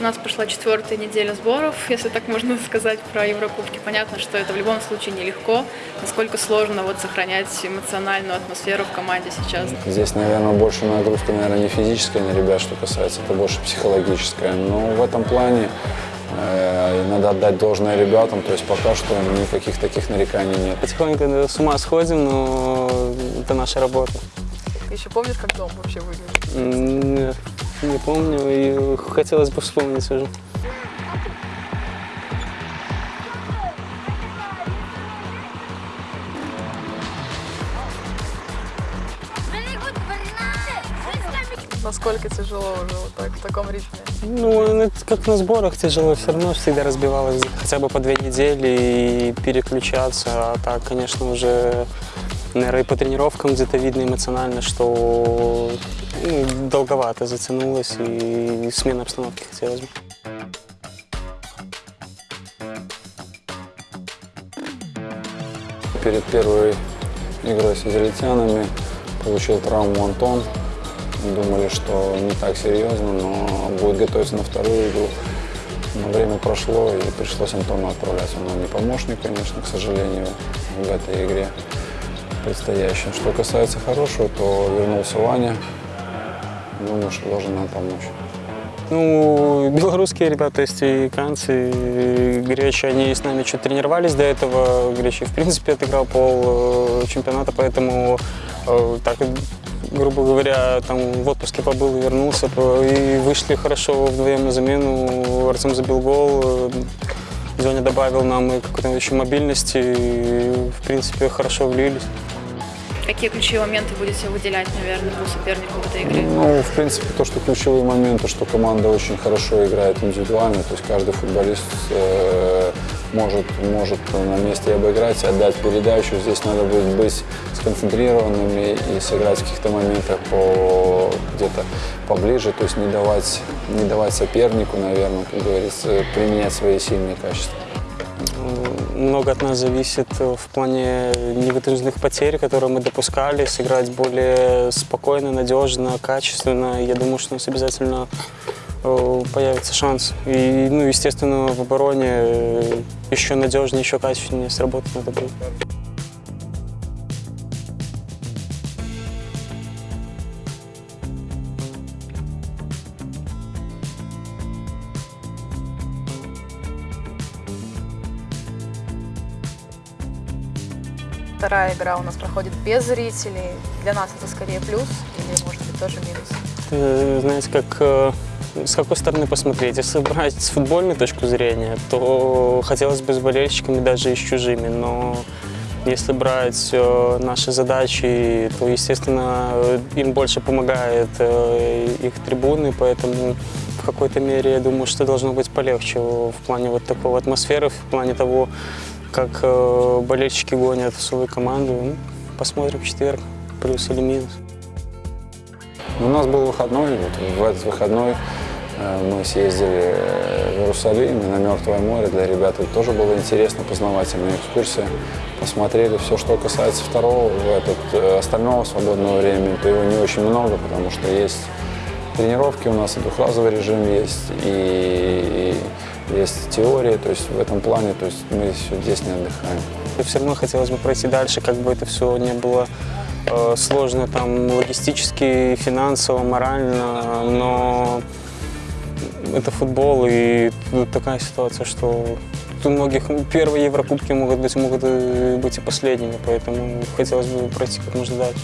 У нас прошла четвертая неделя сборов, если так можно сказать, про Еврокубки. Понятно, что это в любом случае нелегко. Насколько сложно вот сохранять эмоциональную атмосферу в команде сейчас. Здесь, наверное, больше нагрузка, наверное, не физическая на ребят, что касается, это больше психологическая. Но в этом плане э, надо отдать должное ребятам, то есть пока что никаких таких нареканий нет. Потихоньку с ума сходим, но это наша работа. Еще помнишь, как дом вообще выглядит? Нет, не помню, и хотелось бы вспомнить уже. Насколько тяжело уже вот так, в таком ритме? Ну, это как на сборах тяжело, все равно всегда разбивалось хотя бы по две недели и переключаться. А так, конечно, уже, наверное, по тренировкам где-то видно эмоционально, что ну, долговато затянулось и смена обстановки хотелось бы. Перед первой игрой с израильтянами получил травму Антон. Думали, что не так серьезно, но будет готовиться на вторую игру. Но время прошло, и пришлось Антону отправлять. Он не помощник, конечно, к сожалению, в этой игре предстоящей. Что касается хорошего, то вернулся Ваня. Думаю, что должен нам помочь. Ну, белорусские ребята, то есть и канцы, и гречи, они с нами чуть тренировались до этого. Гречи, в принципе, отыграл пол э, чемпионата, поэтому э, так, грубо говоря, там в отпуске побыл и вернулся, и вышли хорошо вдвоем на замену. Артем забил гол, э, Зоня добавил нам и какой-то еще мобильности, и, в принципе, хорошо влились. Какие ключевые моменты будете выделять, наверное, по сопернику в этой игре? Ну, в принципе, то, что ключевые моменты, что команда очень хорошо играет индивидуально, то есть каждый футболист э, может, может на месте обыграть, отдать передачу. Здесь надо будет быть сконцентрированными и сыграть в каких-то моментах по, где-то поближе, то есть не давать, не давать сопернику, наверное, как говорится, применять свои сильные качества. Много от нас зависит в плане невыдержанных потерь, которые мы допускали, сыграть более спокойно, надежно, качественно. Я думаю, что у нас обязательно э, появится шанс. И, ну, естественно, в обороне э, еще надежнее, еще качественнее сработать надо будет. Вторая игра у нас проходит без зрителей. Для нас это скорее плюс или, может быть, тоже минус? Э, Знаете, как э, с какой стороны посмотреть? Если брать с футбольной точки зрения, то хотелось бы с болельщиками, даже и с чужими, но если брать э, наши задачи, то, естественно, э, им больше помогает их трибуны, поэтому в какой-то мере я думаю, что должно быть полегче в плане вот такого атмосферы, в плане того, как э, болельщики гонят свою команду. Ну, посмотрим в четверг, плюс или минус. У нас был выходной, вот в этот выходной э, мы съездили в Иерусалим на Мертвое море. Для ребят это тоже было интересно, познавательная экскурсия. Посмотрели все, что касается второго, в этот, э, остального свободного времени, то его не очень много, потому что есть тренировки у нас, и двухразовый режим есть, и, и есть теория, то есть в этом плане, то есть мы здесь не отдыхаем. И все равно хотелось бы пройти дальше, как бы это все не было э, сложно там логистически, финансово, морально, но это футбол, и тут такая ситуация, что у многих первые Еврокубки могут быть, могут и быть и последними, поэтому хотелось бы пройти как можно дальше.